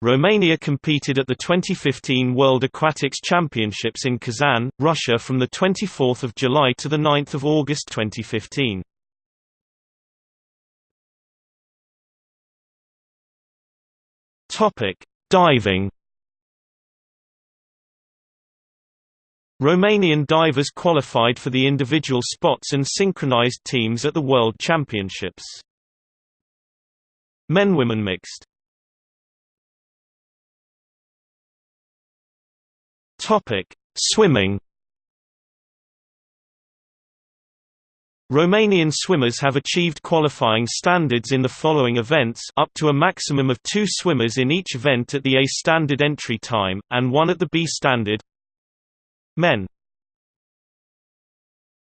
Romania competed at the 2015 World Aquatics Championships in Kazan, Russia from 24 July to 9 August 2015. Diving Romanian divers qualified for the individual spots and synchronized teams at the World Championships. Men-women mixed Topic: Swimming. Romanian swimmers have achieved qualifying standards in the following events up to a maximum of two swimmers in each event at the A standard entry time, and one at the B standard Men